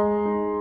Música